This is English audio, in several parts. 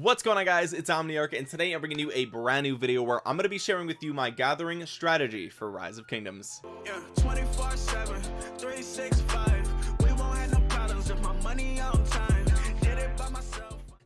what's going on guys? It's omniarch and today i'm bringing you a brand new video where i'm going to be sharing with you my gathering strategy for rise of kingdoms. Yeah,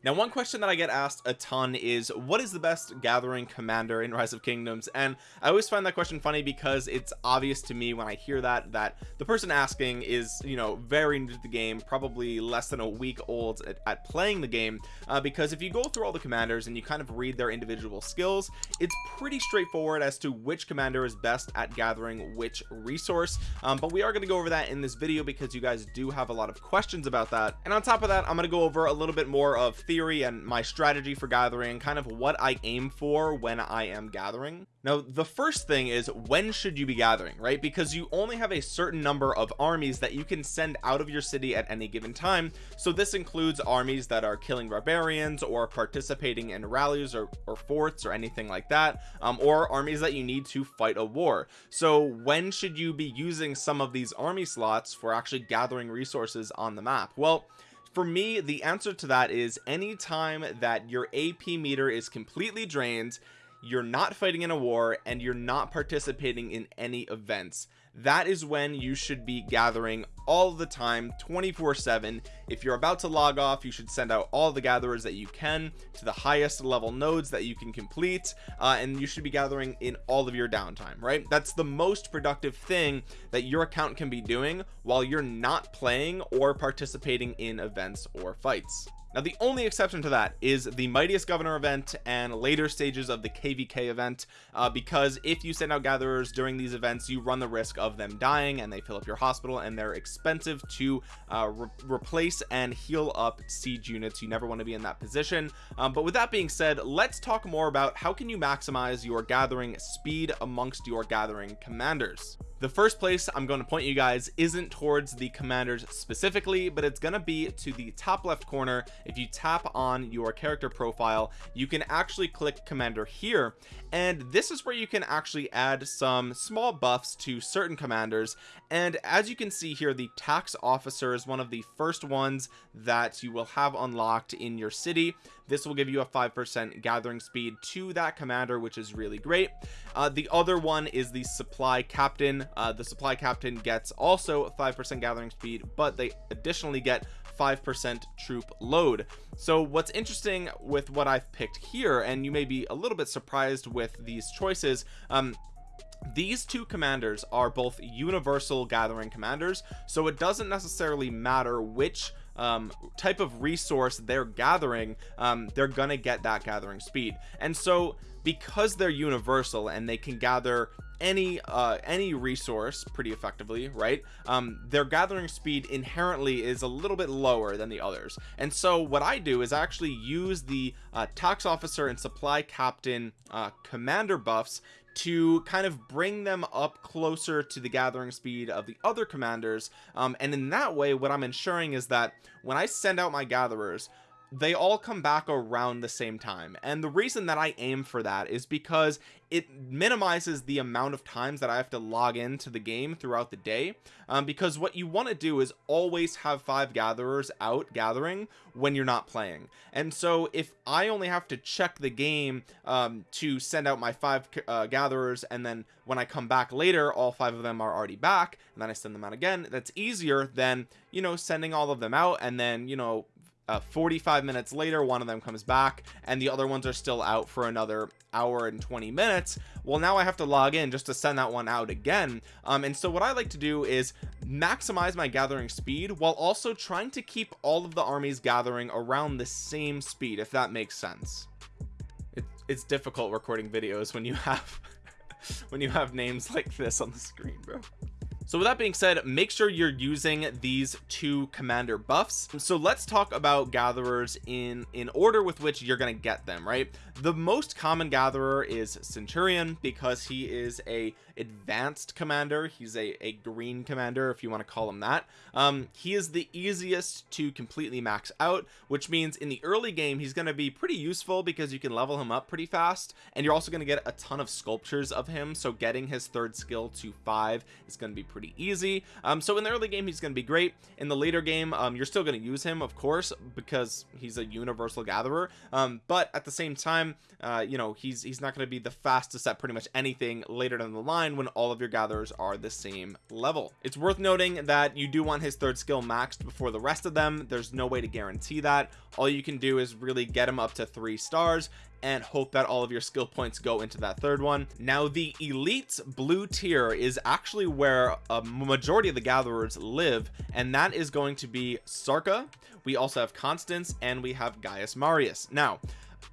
now one question that I get asked a ton is what is the best gathering commander in rise of kingdoms? And I always find that question funny because it's obvious to me when I hear that that the person asking is you know very new to the game probably less than a week old at, at playing the game uh, because if you go through all the commanders and you kind of read their individual skills it's pretty straightforward as to which commander is best at gathering which resource. Um, but we are going to go over that in this video because you guys do have a lot of questions about that. And on top of that I'm going to go over a little bit more of theory theory and my strategy for gathering kind of what I aim for when I am gathering. Now the first thing is when should you be gathering right? Because you only have a certain number of armies that you can send out of your city at any given time. So this includes armies that are killing barbarians or participating in rallies or, or forts or anything like that um, or armies that you need to fight a war. So when should you be using some of these army slots for actually gathering resources on the map? Well for me the answer to that is anytime that your AP meter is completely drained you're not fighting in a war and you're not participating in any events. That is when you should be gathering all the time 24 7 if you're about to log off you should send out all the gatherers that you can to the highest level nodes that you can complete uh, and you should be gathering in all of your downtime right? That's the most productive thing that your account can be doing while you're not playing or participating in events or fights. Now the only exception to that is the mightiest governor event and later stages of the kvk event uh, because if you send out gatherers during these events you run the risk of them dying and they fill up your hospital and they're expensive to uh, re replace and heal up siege units. You never want to be in that position. Um, but with that being said let's talk more about how can you maximize your gathering speed amongst your gathering commanders. The first place I'm going to point you guys isn't towards the commanders specifically but it's going to be to the top left corner. If you tap on your character profile you can actually click commander here. And this is where you can actually add some small buffs to certain commanders and as you can see here the tax officer is one of the first ones that you will have unlocked in your city. This will give you a five percent gathering speed to that commander which is really great. Uh, the other one is the supply captain. Uh, the supply captain gets also five percent gathering speed but they additionally get 5% troop load. So what's interesting with what I've picked here and you may be a little bit surprised with these choices um these two commanders are both universal gathering commanders so it doesn't necessarily matter which um, type of resource they're gathering um, they're gonna get that gathering speed. And so because they're universal and they can gather any uh any resource pretty effectively right um their gathering speed inherently is a little bit lower than the others. And so what i do is actually use the uh, tax officer and supply captain uh commander buffs to kind of bring them up closer to the gathering speed of the other commanders. Um, and in that way what I'm ensuring is that when I send out my gatherers they all come back around the same time. And the reason that I aim for that is because it minimizes the amount of times that I have to log into the game throughout the day. Um, because what you want to do is always have five gatherers out gathering when you're not playing. And so if I only have to check the game um, to send out my five uh, gatherers and then when I come back later all five of them are already back and then I send them out again that's easier than you know sending all of them out and then you know uh, 45 minutes later one of them comes back and the other ones are still out for another hour and 20 minutes. Well now I have to log in just to send that one out again. Um, and so what I like to do is maximize my gathering speed while also trying to keep all of the armies gathering around the same speed if that makes sense. It, it's difficult recording videos when you have when you have names like this on the screen bro so with that being said make sure you're using these two commander buffs. So let's talk about gatherers in in order with which you're going to get them right? The most common gatherer is centurion because he is a advanced commander. He's a, a green commander if you want to call him that. Um he is the easiest to completely max out which means in the early game he's going to be pretty useful because you can level him up pretty fast and you're also going to get a ton of sculptures of him. So getting his third skill to five is going to be pretty easy. Um so in the early game he's going to be great. In the later game um you're still going to use him of course because he's a universal gatherer. Um but at the same time uh you know he's he's not going to be the fastest at pretty much anything later down the line when all of your gatherers are the same level. It's worth noting that you do want his third skill maxed before the rest of them. There's no way to guarantee that. All you can do is really get him up to three stars and hope that all of your skill points go into that third one. Now the elite blue tier is actually where a majority of the gatherers live and that is going to be Sarka. We also have Constance and we have Gaius Marius. Now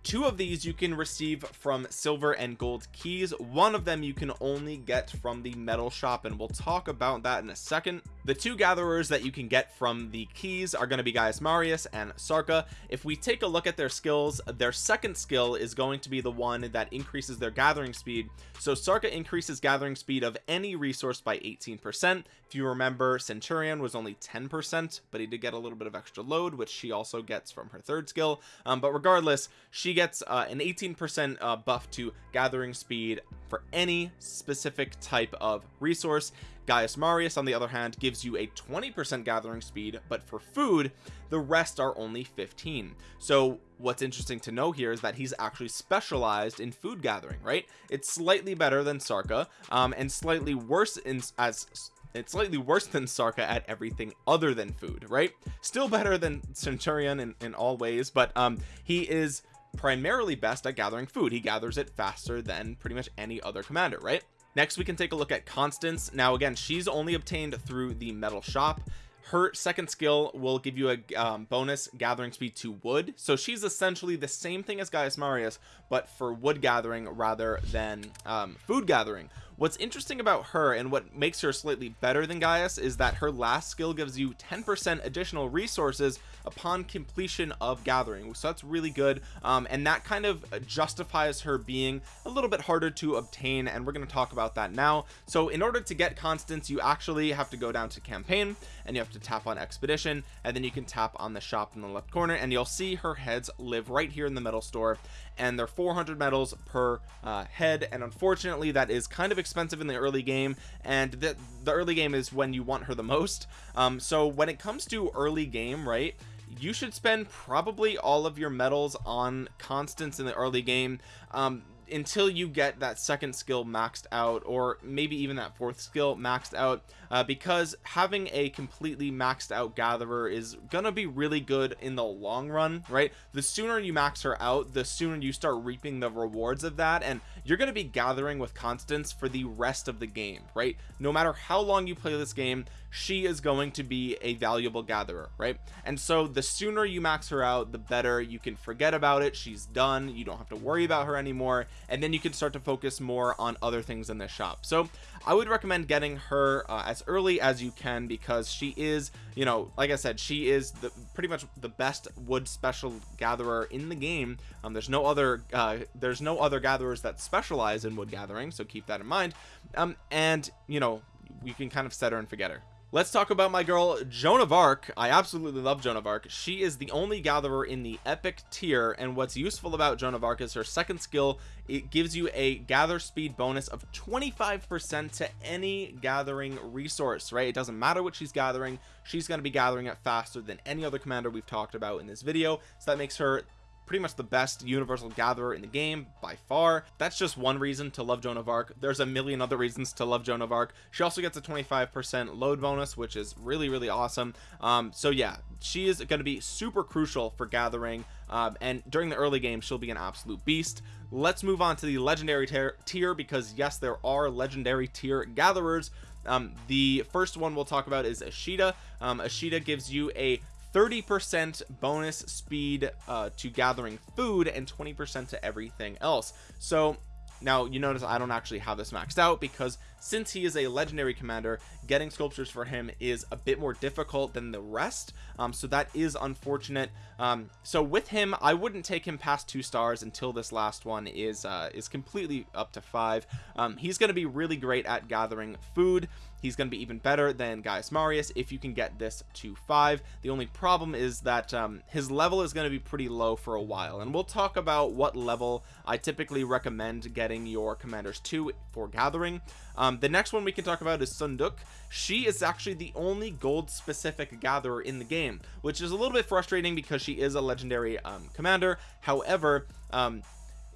two of these you can receive from silver and gold keys. One of them you can only get from the medal shop and we'll talk about that in a second the two gatherers that you can get from the keys are going to be Gaius Marius and Sarka. If we take a look at their skills their second skill is going to be the one that increases their gathering speed. So Sarka increases gathering speed of any resource by 18 percent. If you remember Centurion was only 10 percent but he did get a little bit of extra load which she also gets from her third skill. Um, but regardless she gets uh, an 18 percent uh, buff to gathering speed for any specific type of resource Gaius Marius on the other hand gives you a 20% gathering speed but for food the rest are only 15 so what's interesting to know here is that he's actually specialized in food gathering right? It's slightly better than Sarka um, and slightly worse in as it's slightly worse than Sarka at everything other than food right? Still better than Centurion in, in all ways but um he is primarily best at gathering food. He gathers it faster than pretty much any other commander right next we can take a look at Constance. Now again she's only obtained through the medal shop. Her second skill will give you a um, bonus gathering speed to wood. So she's essentially the same thing as Gaius Marius but for wood gathering rather than um, food gathering what's interesting about her and what makes her slightly better than Gaius is that her last skill gives you 10% additional resources upon completion of gathering. So that's really good um, and that kind of justifies her being a little bit harder to obtain and we're going to talk about that now. So in order to get Constance you actually have to go down to campaign and you have to tap on expedition and then you can tap on the shop in the left corner and you'll see her heads live right here in the medal store and they're 400 medals per uh, head and unfortunately that is kind of expensive in the early game and the, the early game is when you want her the most. Um, so when it comes to early game right you should spend probably all of your medals on Constance in the early game. Um, until you get that second skill maxed out or maybe even that fourth skill maxed out uh, because having a completely maxed out gatherer is gonna be really good in the long run right? The sooner you max her out the sooner you start reaping the rewards of that and you're going to be gathering with Constance for the rest of the game right? No matter how long you play this game she is going to be a valuable gatherer right? And so the sooner you max her out the better you can forget about it. She's done. You don't have to worry about her anymore. And then you can start to focus more on other things in the shop. So I would recommend getting her uh, as early as you can because she is you know like I said she is the pretty much the best wood special gatherer in the game. Um, there's no other uh, there's no other gatherers that specialize in wood gathering so keep that in mind. Um, and you know you can kind of set her and forget her let's talk about my girl Joan of Arc. I absolutely love Joan of Arc. She is the only gatherer in the epic tier and what's useful about Joan of Arc is her second skill. It gives you a gather speed bonus of 25 percent to any gathering resource right? It doesn't matter what she's gathering. She's going to be gathering it faster than any other commander we've talked about in this video. So that makes her pretty much the best universal gatherer in the game by far. That's just one reason to love Joan of Arc. There's a million other reasons to love Joan of Arc. She also gets a 25 percent load bonus which is really really awesome. Um so yeah she is going to be super crucial for gathering um, and during the early game she'll be an absolute beast. Let's move on to the legendary tier because yes there are legendary tier gatherers. Um, the first one we'll talk about is Ashita. Um, Ashita gives you a 30% bonus speed uh, to gathering food and 20% to everything else. So now you notice I don't actually have this maxed out because since he is a legendary commander getting sculptures for him is a bit more difficult than the rest. Um, so that is unfortunate. Um, so with him I wouldn't take him past two stars until this last one is uh, is completely up to five. Um, he's going to be really great at gathering food. He's going to be even better than Gaius Marius if you can get this to five. The only problem is that um, his level is going to be pretty low for a while. And we'll talk about what level I typically recommend getting your commanders to for gathering. Um, um, the next one we can talk about is Seondeok she is actually the only gold specific gatherer in the game which is a little bit frustrating because she is a legendary um, commander. However um,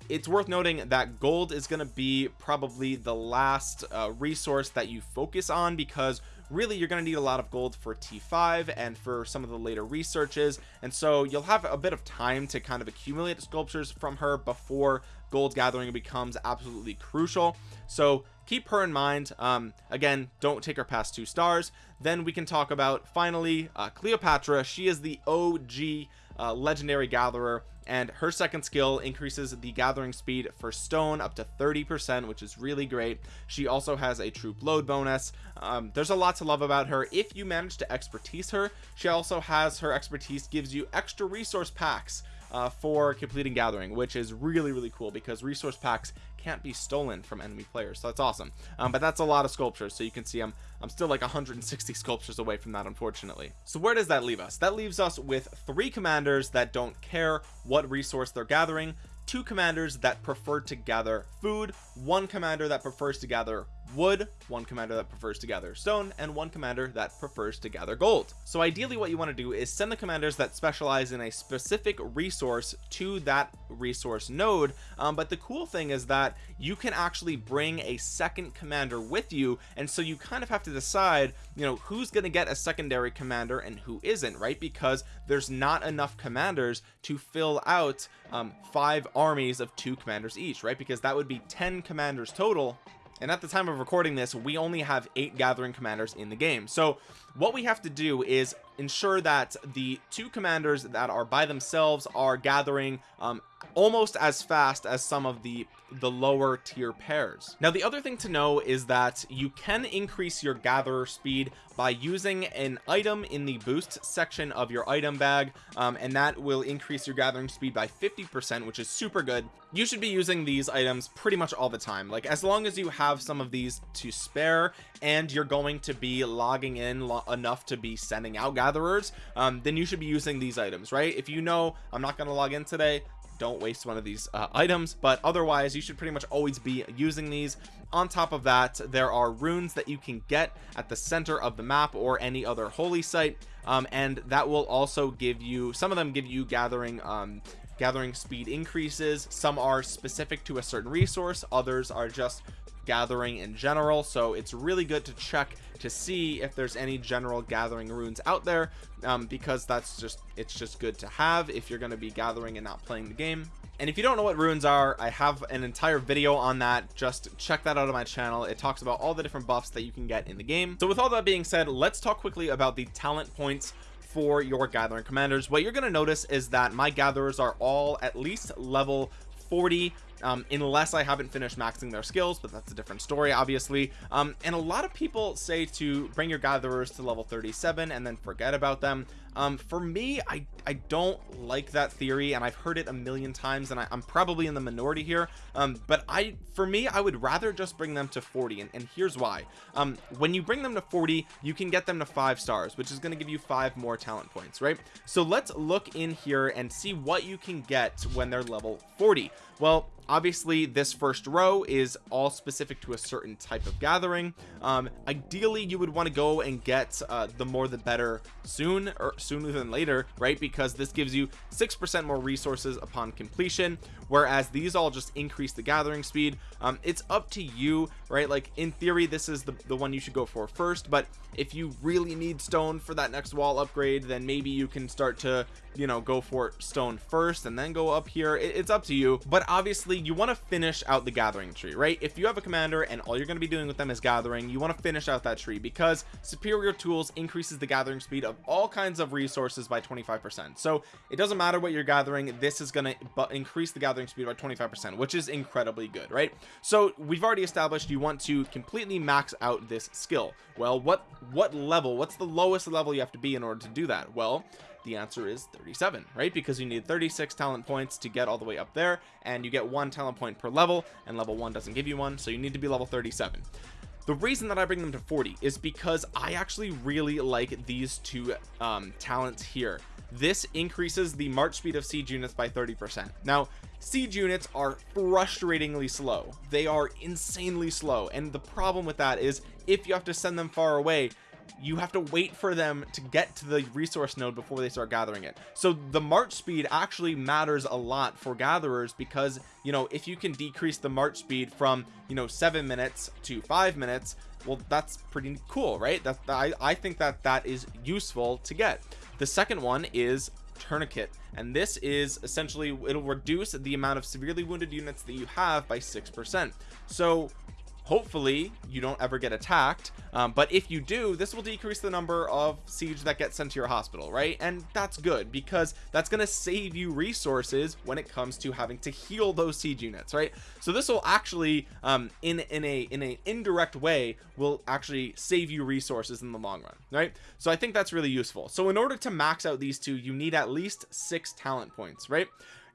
it's worth noting that gold is going to be probably the last uh, resource that you focus on because really you're going to need a lot of gold for t5 and for some of the later researches and so you'll have a bit of time to kind of accumulate sculptures from her before gold gathering becomes absolutely crucial. So keep her in mind. Um, again don't take her past two stars. Then we can talk about finally uh, Cleopatra. She is the OG uh, legendary gatherer and her second skill increases the gathering speed for stone up to 30 percent which is really great. She also has a troop load bonus. Um, there's a lot to love about her. If you manage to expertise her she also has her expertise gives you extra resource packs uh, for completing gathering which is really really cool because resource packs can't be stolen from enemy players so that's awesome. Um, but that's a lot of sculptures so you can see I'm I'm still like 160 sculptures away from that unfortunately. So where does that leave us? That leaves us with three commanders that don't care what resource they're gathering two commanders that prefer to gather food one commander that prefers to gather wood one commander that prefers to gather stone and one commander that prefers to gather gold. So ideally what you want to do is send the commanders that specialize in a specific resource to that resource node. Um, but the cool thing is that you can actually bring a second commander with you. And so you kind of have to decide you know who's going to get a secondary commander and who isn't right? Because there's not enough commanders to fill out um, five armies of two commanders each right? Because that would be 10 commanders total and at the time of recording this we only have eight gathering commanders in the game. So what we have to do is ensure that the two commanders that are by themselves are gathering um, almost as fast as some of the the lower tier pairs. Now the other thing to know is that you can increase your gatherer speed by using an item in the boost section of your item bag um, and that will increase your gathering speed by 50 percent which is super good. You should be using these items pretty much all the time. Like as long as you have some of these to spare and you're going to be logging in lo enough to be sending out gatherers um, then you should be using these items right? If you know I'm not going to log in today don't waste one of these uh, items but otherwise you should pretty much always be using these. On top of that there are runes that you can get at the center of the map or any other holy site um, and that will also give you some of them give you gathering um, gathering speed increases. Some are specific to a certain resource others are just gathering in general. So it's really good to check to see if there's any general gathering runes out there um, because that's just it's just good to have if you're going to be gathering and not playing the game. And if you don't know what runes are I have an entire video on that. Just check that out on my channel. It talks about all the different buffs that you can get in the game. So with all that being said let's talk quickly about the talent points for your gathering commanders. What you're going to notice is that my gatherers are all at least level 40 um, unless I haven't finished maxing their skills but that's a different story obviously. Um, and a lot of people say to bring your gatherers to level 37 and then forget about them um, for me I I don't like that theory and I've heard it a million times and I, am probably in the minority here. Um, but I for me I would rather just bring them to 40 and, and here's why. Um, when you bring them to 40 you can get them to five stars which is going to give you five more talent points right? So let's look in here and see what you can get when they're level 40 well obviously this first row is all specific to a certain type of gathering. Um ideally you would want to go and get uh the more the better soon or sooner than later right? Because this gives you six percent more resources upon completion whereas these all just increase the gathering speed. Um it's up to you right? Like in theory this is the, the one you should go for first. But if you really need stone for that next wall upgrade then maybe you can start to you know go for stone first and then go up here. It, it's up to you. But obviously you want to finish out the gathering tree right? If you have a commander and all you're going to be doing with them is gathering you want to finish out that tree because superior tools increases the gathering speed of all kinds of resources by 25 percent. So it doesn't matter what you're gathering this is going to increase the gathering speed by 25 percent which is incredibly good right? So we've already established you want to completely max out this skill. Well what what level what's the lowest level you have to be in order to do that? Well the answer is 37 right? Because you need 36 talent points to get all the way up there and you get one talent point per level and level one doesn't give you one so you need to be level 37 the reason that I bring them to 40 is because I actually really like these two um, talents here this increases the march speed of siege units by 30 percent. Now siege units are frustratingly slow. They are insanely slow and the problem with that is if you have to send them far away you have to wait for them to get to the resource node before they start gathering it. So the march speed actually matters a lot for gatherers because you know if you can decrease the march speed from you know seven minutes to five minutes well that's pretty cool right? That I, I think that that is useful to get. The second one is tourniquet and this is essentially it'll reduce the amount of severely wounded units that you have by six percent. So hopefully you don't ever get attacked um, but if you do this will decrease the number of siege that gets sent to your hospital right? And that's good because that's going to save you resources when it comes to having to heal those siege units right? So this will actually um, in in a in a indirect way will actually save you resources in the long run right? So I think that's really useful. So in order to max out these two you need at least six talent points right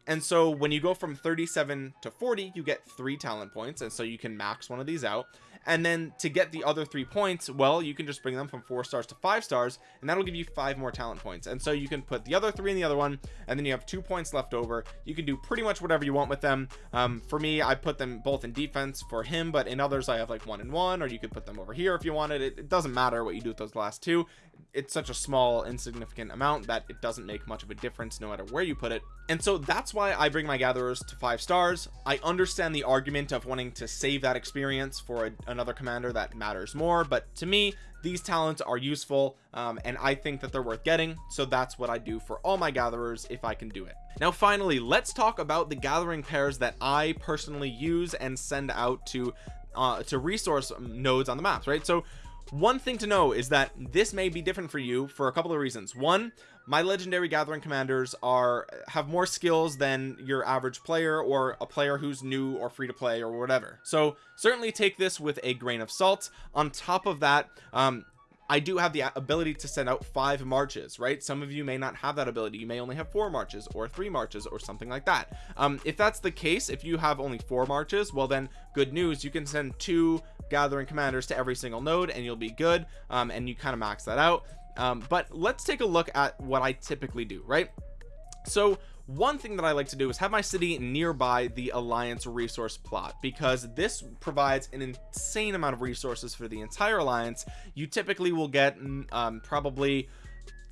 and so when you go from 37 to 40 you get three talent points and so you can max one of these out and then to get the other three points well you can just bring them from four stars to five stars and that'll give you five more talent points. And so you can put the other three in the other one and then you have two points left over. You can do pretty much whatever you want with them. Um, for me I put them both in defense for him but in others I have like one and one or you could put them over here if you wanted. It, it doesn't matter what you do with those last two. It's such a small insignificant amount that it doesn't make much of a difference no matter where you put it. And so that's why I bring my gatherers to five stars. I understand the argument of wanting to save that experience for a, another commander that matters more but to me these talents are useful um, and I think that they're worth getting so that's what I do for all my gatherers if I can do it. Now finally let's talk about the gathering pairs that I personally use and send out to uh, to resource nodes on the maps right? So one thing to know is that this may be different for you for a couple of reasons. One my legendary gathering commanders are have more skills than your average player or a player who's new or free to play or whatever. So certainly take this with a grain of salt. On top of that um I do have the ability to send out five marches right? Some of you may not have that ability. You may only have four marches or three marches or something like that. Um if that's the case if you have only four marches well then good news you can send two gathering commanders to every single node and you'll be good um and you kind of max that out. Um but let's take a look at what I typically do right? So one thing that I like to do is have my city nearby the alliance resource plot because this provides an insane amount of resources for the entire alliance. You typically will get mm, um, probably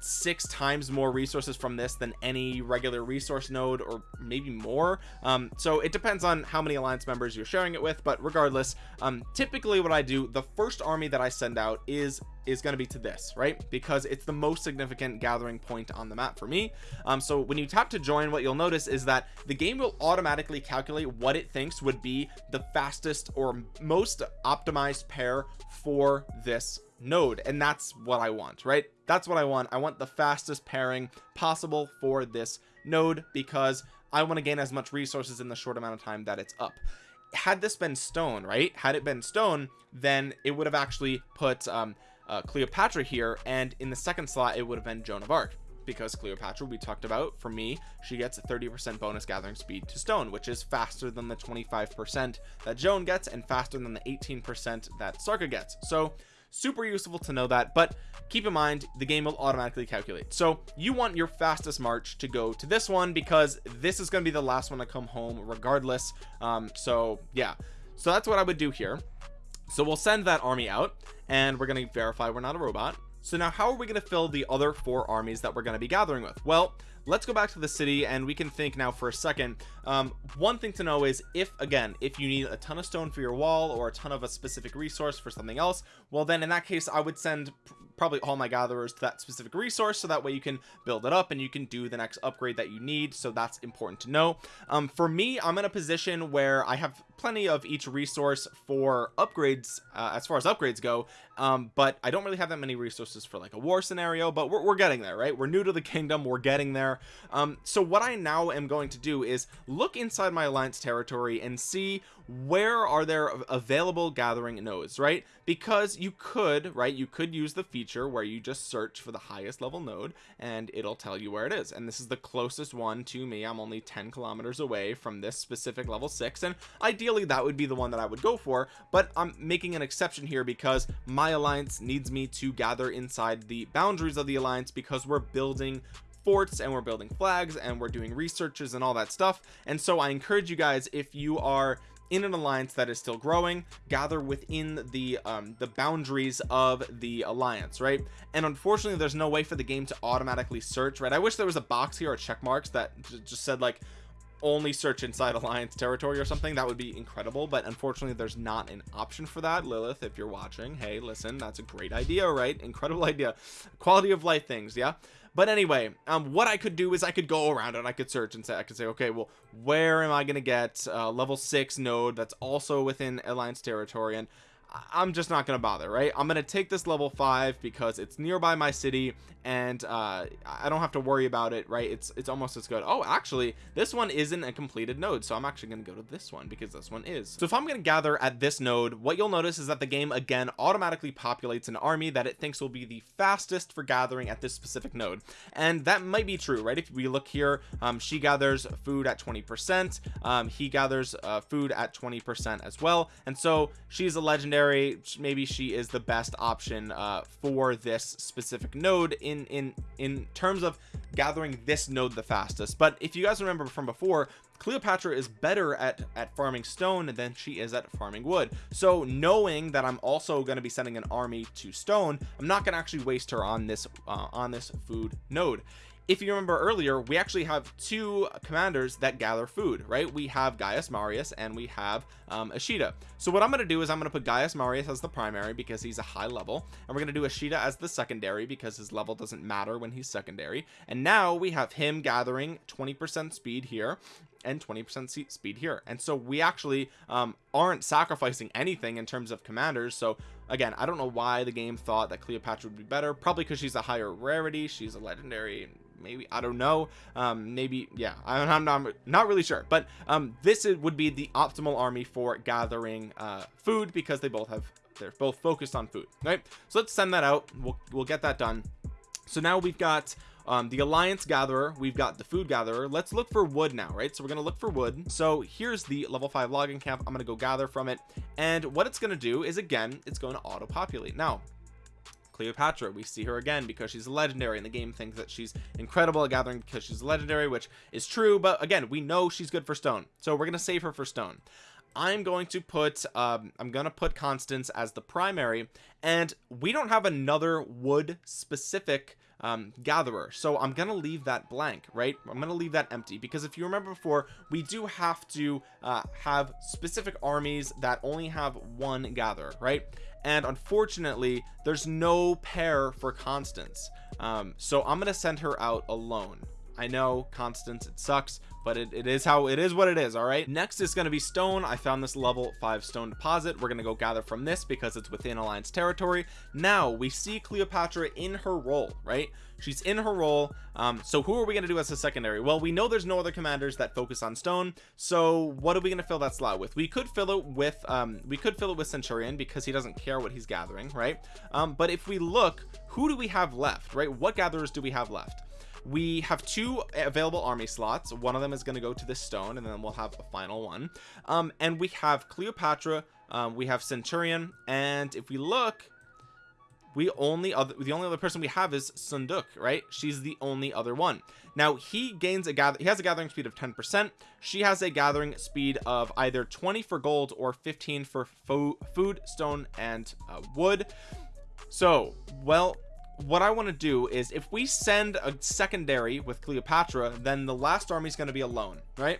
six times more resources from this than any regular resource node or maybe more. Um, so it depends on how many alliance members you're sharing it with but regardless um, typically what I do the first army that I send out is is going to be to this right? Because it's the most significant gathering point on the map for me. Um, so when you tap to join what you'll notice is that the game will automatically calculate what it thinks would be the fastest or most optimized pair for this node. And that's what I want right? That's what I want. I want the fastest pairing possible for this node because I want to gain as much resources in the short amount of time that it's up. Had this been stone right? Had it been stone then it would have actually put um, uh, Cleopatra here and in the second slot it would have been Joan of Arc because Cleopatra we talked about for me she gets a 30% bonus gathering speed to stone which is faster than the 25% that Joan gets and faster than the 18% that Sarka gets. So super useful to know that but keep in mind the game will automatically calculate. So you want your fastest march to go to this one because this is going to be the last one to come home regardless. Um so yeah. So that's what I would do here so we'll send that army out and we're going to verify we're not a robot. So now how are we going to fill the other four armies that we're going to be gathering with? Well let's go back to the city and we can think now for a second. Um, one thing to know is if again if you need a ton of stone for your wall or a ton of a specific resource for something else well then in that case I would send probably all my gatherers to that specific resource so that way you can build it up and you can do the next upgrade that you need. So that's important to know. Um, for me I'm in a position where I have plenty of each resource for upgrades uh, as far as upgrades go um, but I don't really have that many resources for like a war scenario but we're, we're getting there right? We're new to the kingdom. We're getting there. Um, so what I now am going to do is look inside my alliance territory and see where are there available gathering nodes right? Because you could right you could use the feature where you just search for the highest level node and it'll tell you where it is. And this is the closest one to me. I'm only 10 kilometers away from this specific level six. And ideally that would be the one that I would go for but I'm making an exception here because my alliance needs me to gather inside the boundaries of the alliance because we're building forts and we're building flags and we're doing researches and all that stuff. And so I encourage you guys if you are in an alliance that is still growing gather within the um the boundaries of the alliance right? And unfortunately there's no way for the game to automatically search right? I wish there was a box here or check marks that just said like only search inside alliance territory or something that would be incredible but unfortunately there's not an option for that Lilith if you're watching. Hey listen that's a great idea right? Incredible idea. Quality of life things yeah? But anyway um what I could do is I could go around and I could search and say I could say okay well where am I gonna get uh, level six node that's also within alliance territory? And I'm just not gonna bother right? I'm gonna take this level five because it's nearby my city and uh I don't have to worry about it right? It's it's almost as good. Oh actually this one isn't a completed node so I'm actually to go to this one because this one is. So if I'm to gather at this node what you'll notice is that the game again automatically populates an army that it thinks will be the fastest for gathering at this specific node. And that might be true right? If we look here um she gathers food at 20 percent um he gathers uh, food at 20 percent as well. And so she's a legendary maybe she is the best option uh for this specific node in in in terms of gathering this node the fastest. But if you guys remember from before Cleopatra is better at at farming stone than she is at farming wood. So knowing that I'm also going to be sending an army to stone I'm not going to actually waste her on this uh, on this food node if you remember earlier we actually have two commanders that gather food right? We have Gaius Marius and we have um, Ashita so what I'm going to do is I'm going to put Gaius Marius as the primary because he's a high level and we're going to do Ashita as the secondary because his level doesn't matter when he's secondary. And now we have him gathering 20% speed here and 20% speed here. And so we actually um, aren't sacrificing anything in terms of commanders. So again I don't know why the game thought that Cleopatra would be better probably because she's a higher rarity she's a legendary maybe I don't know. Um maybe yeah I'm not, I'm not really sure. But um this is, would be the optimal army for gathering uh food because they both have they're both focused on food right? So let's send that out. We'll, we'll get that done. So now we've got um, the alliance gatherer. We've got the food gatherer. Let's look for wood now right? So we're gonna look for wood. So here's the level 5 logging camp. I'm gonna go gather from it. And what it's gonna do is again it's going to auto populate now Cleopatra. We see her again because she's legendary and the game thinks that she's incredible at gathering because she's legendary which is true but again we know she's good for stone. So we're gonna save her for stone. I'm going to put um, I'm gonna put Constance as the primary and we don't have another wood specific um, gatherer. So I'm gonna leave that blank right? I'm gonna leave that empty because if you remember before we do have to uh, have specific armies that only have one gatherer right? And unfortunately there's no pair for Constance. Um, so I'm gonna send her out alone I know Constance it sucks but it, it is how it is what it is all right? Next is going to be stone. I found this level 5 stone deposit. We're going to go gather from this because it's within alliance territory. Now we see Cleopatra in her role right? She's in her role. Um so who are we going to do as a secondary? Well we know there's no other commanders that focus on stone. So what are we going to fill that slot with? We could fill it with um we could fill it with centurion because he doesn't care what he's gathering right? Um but if we look who do we have left right? What gatherers do we have left we have two available army slots. One of them is going to go to this stone and then we'll have a final one. Um and we have Cleopatra um, we have Centurion and if we look we only other the only other person we have is Seondeok right? She's the only other one. Now he gains a gather he has a gathering speed of 10 percent. She has a gathering speed of either 20 for gold or 15 for fo food stone and uh, wood. So well what I want to do is if we send a secondary with Cleopatra then the last army is going to be alone right?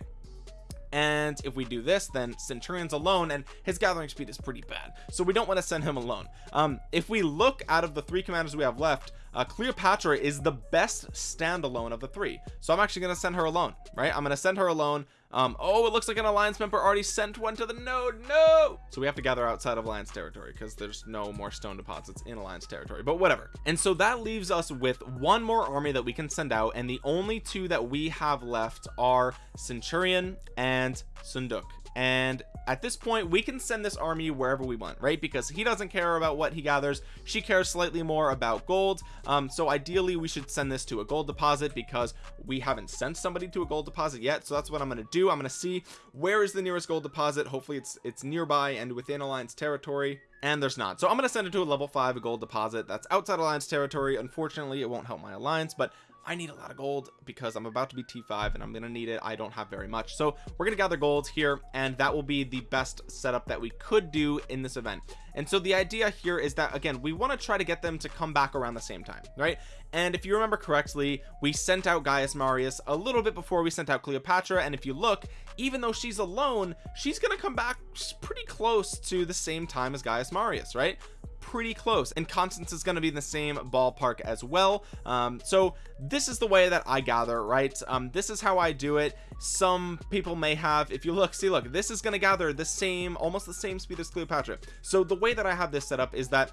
And if we do this then centurion's alone and his gathering speed is pretty bad. So we don't want to send him alone. Um if we look out of the three commanders we have left uh, Cleopatra is the best standalone of the three. So I'm actually going to send her alone right? I'm going to send her alone um oh it looks like an alliance member already sent one to the node. No! So we have to gather outside of alliance territory because there's no more stone deposits in alliance territory but whatever. And so that leaves us with one more army that we can send out and the only two that we have left are centurion and Seondeok. And at this point we can send this army wherever we want right? Because he doesn't care about what he gathers. She cares slightly more about gold. Um so ideally we should send this to a gold deposit because we haven't sent somebody to a gold deposit yet. So that's what I'm going to do. I'm going to see where is the nearest gold deposit. Hopefully it's it's nearby and within alliance territory. And there's not. So I'm going to send it to a level 5 a gold deposit. That's outside alliance territory. Unfortunately it won't help my alliance but I need a lot of gold because I'm about to be T5 and I'm gonna need it. I don't have very much. So we're gonna gather gold here and that will be the best setup that we could do in this event. And so the idea here is that again we want to try to get them to come back around the same time right? And if you remember correctly we sent out Gaius Marius a little bit before we sent out Cleopatra. And if you look even though she's alone she's gonna come back pretty close to the same time as Gaius Marius right pretty close and Constance is going to be in the same ballpark as well. Um, so this is the way that I gather right? Um, this is how I do it. Some people may have if you look see look this is going to gather the same almost the same speed as Cleopatra. So the way that I have this set up is that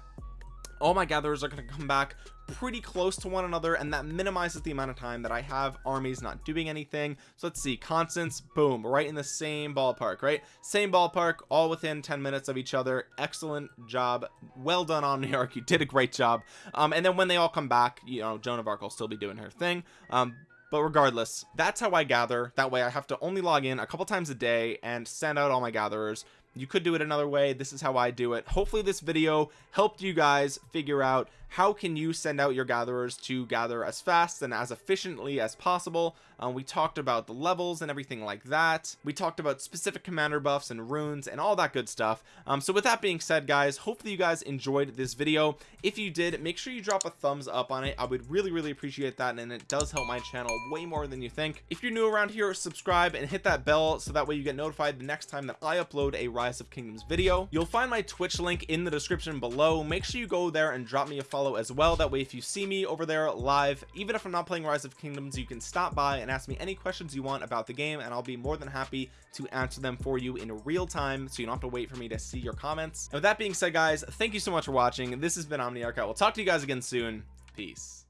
all my gatherers are going to come back pretty close to one another and that minimizes the amount of time that I have. Armies not doing anything. So let's see Constance boom right in the same ballpark right? Same ballpark all within 10 minutes of each other. Excellent job. Well done on New York you did a great job. Um and then when they all come back you know Joan of Arc will still be doing her thing. Um but regardless that's how I gather. That way I have to only log in a couple times a day and send out all my gatherers you could do it another way. This is how I do it. Hopefully this video helped you guys figure out how can you send out your gatherers to gather as fast and as efficiently as possible. Um, we talked about the levels and everything like that. We talked about specific commander buffs and runes and all that good stuff. Um, so with that being said guys hopefully you guys enjoyed this video. If you did make sure you drop a thumbs up on it. I would really really appreciate that and it does help my channel way more than you think. If you're new around here subscribe and hit that bell so that way you get notified the next time that I upload a rise of kingdoms video. You'll find my twitch link in the description below. Make sure you go there and drop me a follow as well. That way if you see me over there live even if I'm not playing rise of kingdoms you can stop by and ask me any questions you want about the game and I'll be more than happy to answer them for you in real time so you don't have to wait for me to see your comments. And with that being said guys thank you so much for watching. This has been Omniarch. I will talk to you guys again soon. Peace